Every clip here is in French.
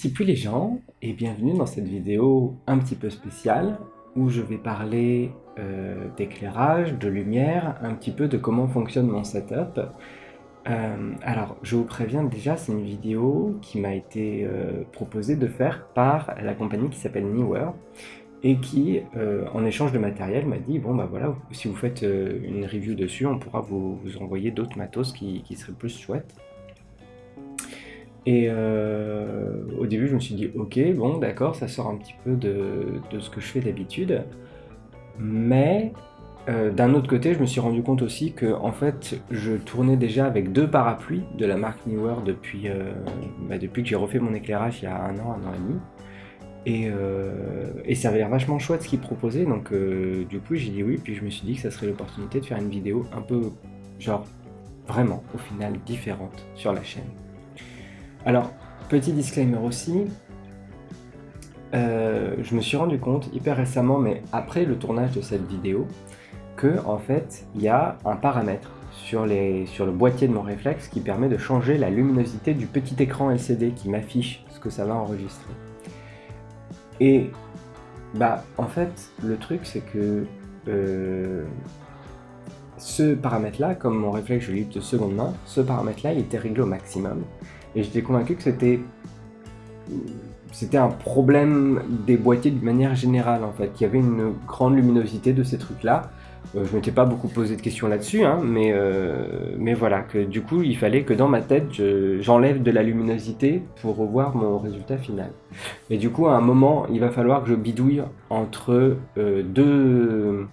Tipu les gens et bienvenue dans cette vidéo un petit peu spéciale où je vais parler euh, d'éclairage, de lumière, un petit peu de comment fonctionne mon setup. Euh, alors je vous préviens déjà c'est une vidéo qui m'a été euh, proposée de faire par la compagnie qui s'appelle Newer et qui en échange de matériel m'a dit bon bah voilà si vous faites une review dessus on pourra vous, envoyer d'autres matos qui, qui seraient plus chouettes. Et euh, au début, je me suis dit, ok, bon, d'accord, ça sort un petit peu de, ce que je fais d'habitude. Mais euh, d'un autre côté, je me suis rendu compte aussi que, en fait, je tournais déjà avec deux parapluies de la marque Newer depuis, euh, bah, depuis que j'ai refait mon éclairage il y a un an, un an et demi. Et, et ça avait l'air vachement chouette ce qu'ils proposaient, donc du coup j'ai dit oui, puis je me suis dit que ça serait l'opportunité de faire une vidéo un peu, genre, vraiment, au final, différente sur la chaîne. Alors, petit disclaimer aussi, euh, je me suis rendu compte hyper récemment, mais après le tournage de cette vidéo, que en fait, il y a un paramètre sur, le boîtier de mon réflexe qui permet de changer la luminosité du petit écran LCD qui m'affiche ce que ça va enregistrer. Et bah en fait, le truc c'est que euh, ce paramètre-là, comme mon réflexe je l'ai de seconde main, ce paramètre-là il était réglé au maximum. Et j'étais convaincu que c'était c'était un problème des boîtiers de manière générale en fait. Il y avait une grande luminosité de ces trucs-là. Euh, je m'étais pas beaucoup posé de questions là-dessus, hein, mais, euh, mais voilà, que du coup il fallait que dans ma tête j'enlève de la luminosité pour revoir mon résultat final. Et du coup à un moment il va falloir que je bidouille entre euh, deux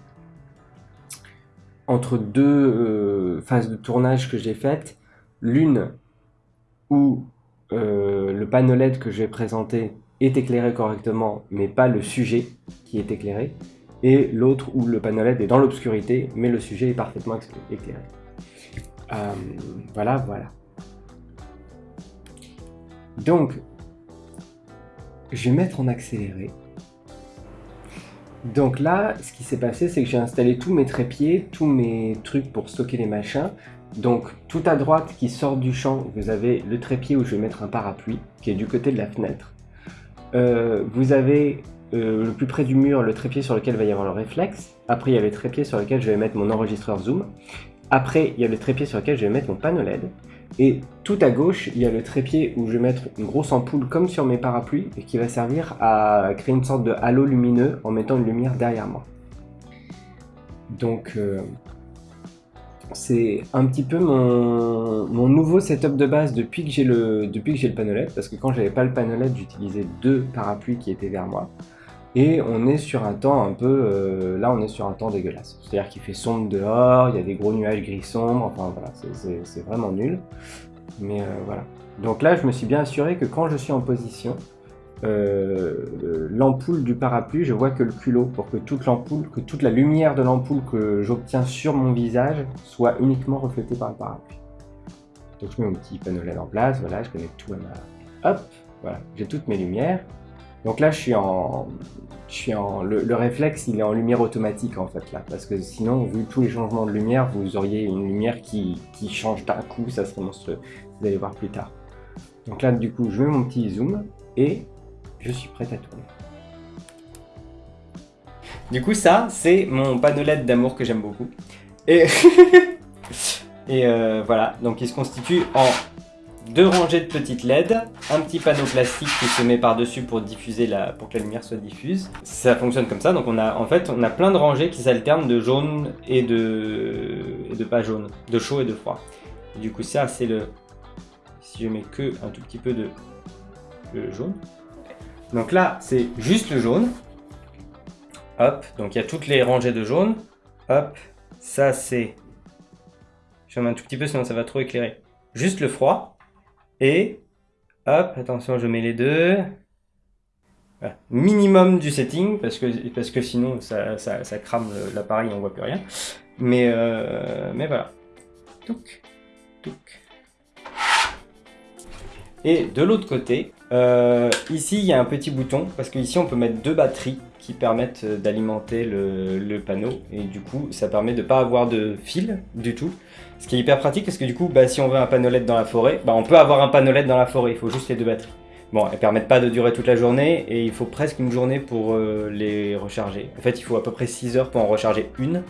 entre deux phases de tournage que j'ai faites. L'une où euh, le panneau LED que je vais présenter est éclairé correctement, mais pas le sujet qui est éclairé, et l'autre où le panneau LED est dans l'obscurité, mais le sujet est parfaitement éclairé. Euh, voilà, voilà. Donc, je vais mettre en accéléré. Donc là, ce qui s'est passé, c'est que j'ai installé tous mes trépieds, tous mes trucs pour stocker les machins, donc tout à droite qui sort du champ, vous avez le trépied où je vais mettre un parapluie, qui est du côté de la fenêtre. Euh, vous avez euh, le plus près du mur le trépied sur lequel va y avoir le réflexe. Après il y a le trépied sur lequel je vais mettre mon enregistreur zoom. Après il y a le trépied sur lequel je vais mettre mon panneau LED. Et tout à gauche, il y a le trépied où je vais mettre une grosse ampoule comme sur mes parapluies et qui va servir à créer une sorte de halo lumineux en mettant une lumière derrière moi. Donc euh, c'est un petit peu mon, nouveau setup de base depuis que j'ai le, depuis que le LED, parce que quand j'avais pas le LED, j'utilisais deux parapluies qui étaient vers moi. Et on est sur un temps un peu... Euh, là, on est sur un temps dégueulasse. C'est-à-dire qu'il fait sombre dehors, il y a des gros nuages gris sombres, enfin voilà, c'est vraiment nul. Mais euh, voilà. Donc là, je me suis bien assuré que quand je suis en position, euh, l'ampoule du parapluie, je vois que le culot pour que toute l'ampoule, que toute la lumière de l'ampoule que j'obtiens sur mon visage soit uniquement reflétée par le parapluie. Donc je mets mon petit panneau LED en place, voilà, je connecte tout à ma... Hop, voilà, j'ai toutes mes lumières. Donc là, je suis en... Je suis en... Le, réflexe, il est en lumière automatique en fait là, parce que sinon, vu tous les changements de lumière, vous auriez une lumière qui, change d'un coup, ça serait monstrueux. Vous allez voir plus tard. Donc là, du coup, je mets mon petit zoom et je suis prête à tourner. Du coup, ça, c'est mon panneau d'amour que j'aime beaucoup. Et, et euh, voilà, donc il se constitue en deux rangées de petites LED, un petit panneau plastique qui se met par-dessus pour diffuser la, pour que la lumière soit diffuse. Ça fonctionne comme ça, donc on a en fait on a plein de rangées qui s'alternent de jaune et de, de pas jaune, de chaud et de froid. du coup ça c'est le, si je mets que un tout petit peu de le jaune, donc là, c'est juste le jaune. Hop, donc il y a toutes les rangées de jaune. Hop, ça c'est... Je mets un tout petit peu sinon ça va trop éclairer. Juste le froid. Et... Hop, attention, je mets les deux. Minimum du setting, parce que, parce que sinon ça, ça, crame l'appareil on voit plus rien. Mais, euh, mais voilà. Et de l'autre côté, euh, ici il y a un petit bouton, parce qu'ici on peut mettre deux batteries qui permettent euh, d'alimenter le, panneau, et du coup ça permet de ne pas avoir de fil du tout. Ce qui est hyper pratique, parce que du coup, bah, si on veut un panneau LED dans la forêt, bah, on peut avoir un panneau LED dans la forêt, il faut juste les deux batteries. Bon, elles permettent pas de durer toute la journée et il faut presque une journée pour euh, les recharger. En fait, il faut à peu près 6 heures pour en recharger une.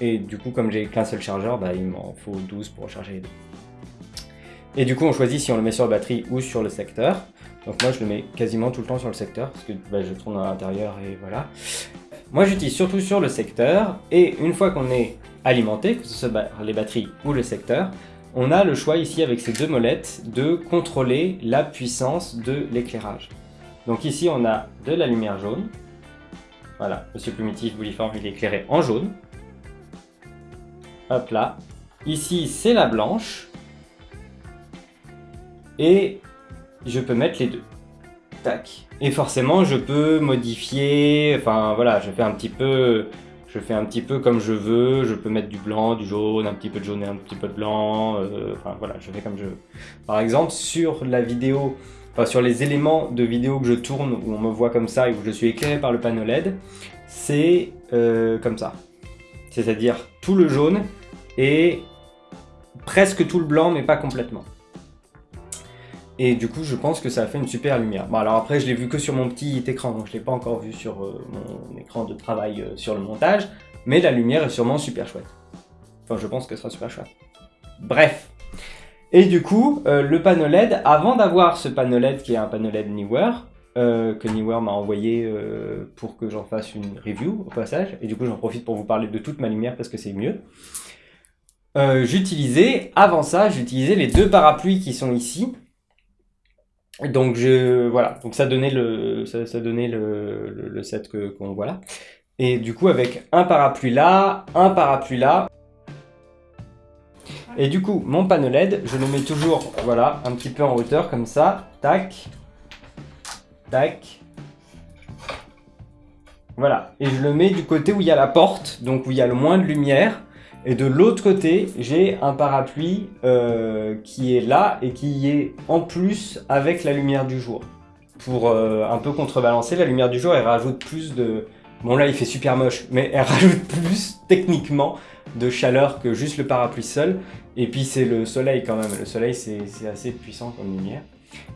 Et du coup, comme j'ai qu'un seul chargeur, bah, il m'en faut 12 pour recharger les deux. Et du coup, on choisit si on le met sur la batterie ou sur le secteur. Donc moi, je le mets quasiment tout le temps sur le secteur parce que bah, je tourne à l'intérieur et voilà. Moi, j'utilise surtout sur le secteur. Et une fois qu'on est alimenté, que ce soit les batteries ou le secteur, on a le choix ici avec ces deux molettes de contrôler la puissance de l'éclairage. Donc ici on a de la lumière jaune. Voilà, Monsieur Primitif Bouliforme il est éclairé en jaune. Hop là. Ici c'est la blanche. Et je peux mettre les deux. Tac. Et forcément je peux modifier, enfin voilà, je fais un petit peu je fais un petit peu comme je veux, je peux mettre du blanc, du jaune, un petit peu de jaune et un petit peu de blanc, euh, enfin voilà, je fais comme je veux. Par exemple, sur la vidéo, sur les éléments de vidéo que je tourne, où on me voit comme ça et où je suis éclairé par le panneau LED, c'est euh, comme ça. C'est-à-dire tout le jaune et presque tout le blanc, mais pas complètement. Et du coup, je pense que ça a fait une super lumière. Bon, alors après, je l'ai vu que sur mon petit écran, donc je l'ai pas encore vu sur euh, mon écran de travail euh, sur le montage, mais la lumière est sûrement super chouette. Enfin, je pense que ce sera super chouette. Bref. Et du coup, euh, le panneau LED, avant d'avoir ce panneau LED qui est un panneau LED Newer, que Newer m'a envoyé pour que j'en fasse une review au passage, et du coup j'en profite pour vous parler de toute ma lumière parce que c'est mieux. j'utilisais, avant ça, j'utilisais les deux parapluies qui sont ici, donc je voilà, donc ça donnait le ça, donnait le, le, set que qu'on voit là. Et du coup avec un parapluie là, un parapluie là. Et du coup mon panneau LED, je le mets toujours voilà un petit peu en hauteur comme ça, tac, tac. Voilà, et je le mets du côté où il y a la porte, donc où il y a le moins de lumière. Et de l'autre côté, j'ai un parapluie euh, qui est là et qui est en plus avec la lumière du jour. Pour euh, un peu contrebalancer, la lumière du jour, elle rajoute plus de... Bon là, il fait super moche, mais elle rajoute plus, techniquement, de chaleur que juste le parapluie seul. Et puis c'est le soleil quand même. Le soleil, c'est assez puissant comme lumière.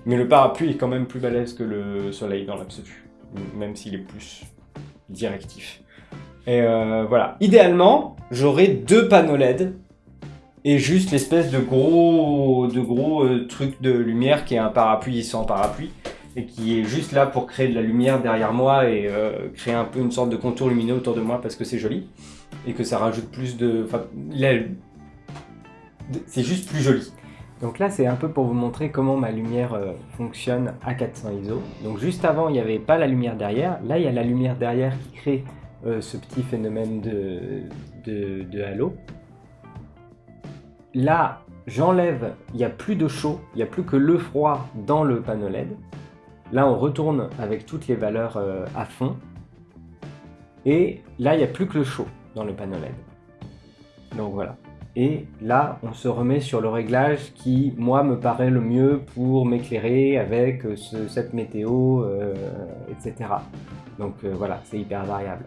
Mais le parapluie est quand même plus balèze que le soleil dans l'absolu. Même s'il est plus directif. Et euh, voilà. Idéalement, j'aurais deux panneaux LED et juste l'espèce de gros, de gros euh, truc de lumière qui est un parapluie sans parapluie et qui est juste là pour créer de la lumière derrière moi et euh, créer un peu une sorte de contour lumineux autour de moi parce que c'est joli et que ça rajoute plus de... C'est juste plus joli. Donc là, c'est un peu pour vous montrer comment ma lumière fonctionne à 400 ISO. Donc juste avant, il n'y avait pas la lumière derrière. Là, il y a la lumière derrière qui crée euh, ce petit phénomène de, halo. Là, j'enlève, il n'y a plus de chaud, il n'y a plus que le froid dans le panneau LED. Là, on retourne avec toutes les valeurs euh, à fond. Et là, il n'y a plus que le chaud dans le panneau LED. Donc voilà. Et là, on se remet sur le réglage qui, moi, me paraît le mieux pour m'éclairer avec euh, cette météo, etc. Donc voilà, c'est hyper variable.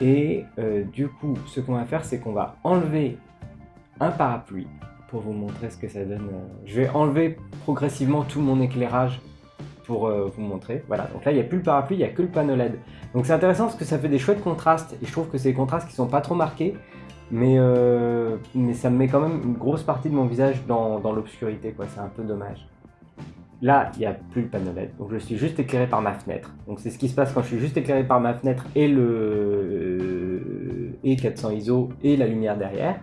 Et euh, du coup, ce qu'on va faire, c'est qu'on va enlever un parapluie pour vous montrer ce que ça donne. Euh, je vais enlever progressivement tout mon éclairage pour euh, vous montrer. Voilà, donc là, il n'y a plus le parapluie, il n'y a que le panneau LED. Donc c'est intéressant parce que ça fait des chouettes contrastes. Et je trouve que c'est des contrastes qui sont pas trop marqués. Mais, mais ça me met quand même une grosse partie de mon visage dans, dans l'obscurité, quoi. C'est un peu dommage. Là, il n'y a plus le panneau LED, donc je suis juste éclairé par ma fenêtre. Donc c'est ce qui se passe quand je suis juste éclairé par ma fenêtre et le euh, et 400 ISO et la lumière derrière.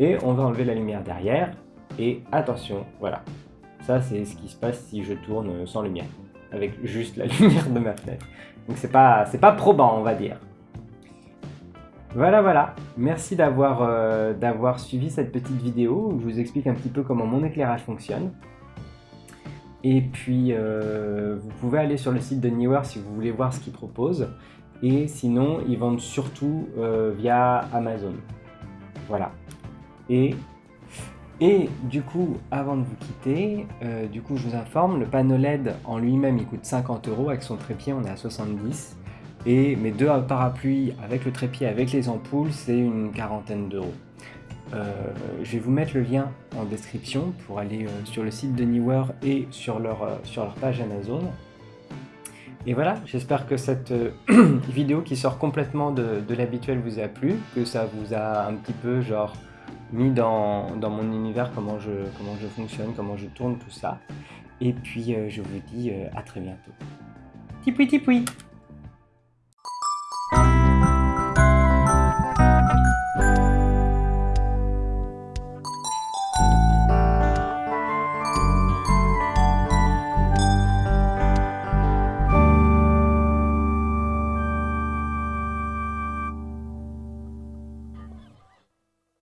Et on va enlever la lumière derrière. Et attention, voilà. Ça, c'est ce qui se passe si je tourne sans lumière, avec juste la lumière de ma fenêtre. Donc c'est pas, pas probant, on va dire. Voilà, voilà. Merci euh, d'avoir suivi cette petite vidéo où je vous explique un petit peu comment mon éclairage fonctionne. Et puis, euh, vous pouvez aller sur le site de Newer si vous voulez voir ce qu'ils proposent. Et sinon, ils vendent surtout euh, via Amazon. Voilà. Et, et du coup, avant de vous quitter, du coup, je vous informe, le panneau LED en lui-même, il coûte 50 euros. Avec son trépied, on est à 70. Et mes deux parapluies avec le trépied, avec les ampoules, c'est une quarantaine d'euros. je vais vous mettre le lien en description pour aller sur le site de Newer et sur leur, sur leur page Amazon. Et voilà, j'espère que cette vidéo qui sort complètement de, de l'habituel vous a plu, que ça vous a un petit peu genre mis dans, mon univers comment je, comment je fonctionne, comment je tourne tout ça. Et puis je vous dis à très bientôt. Tipoui tipoui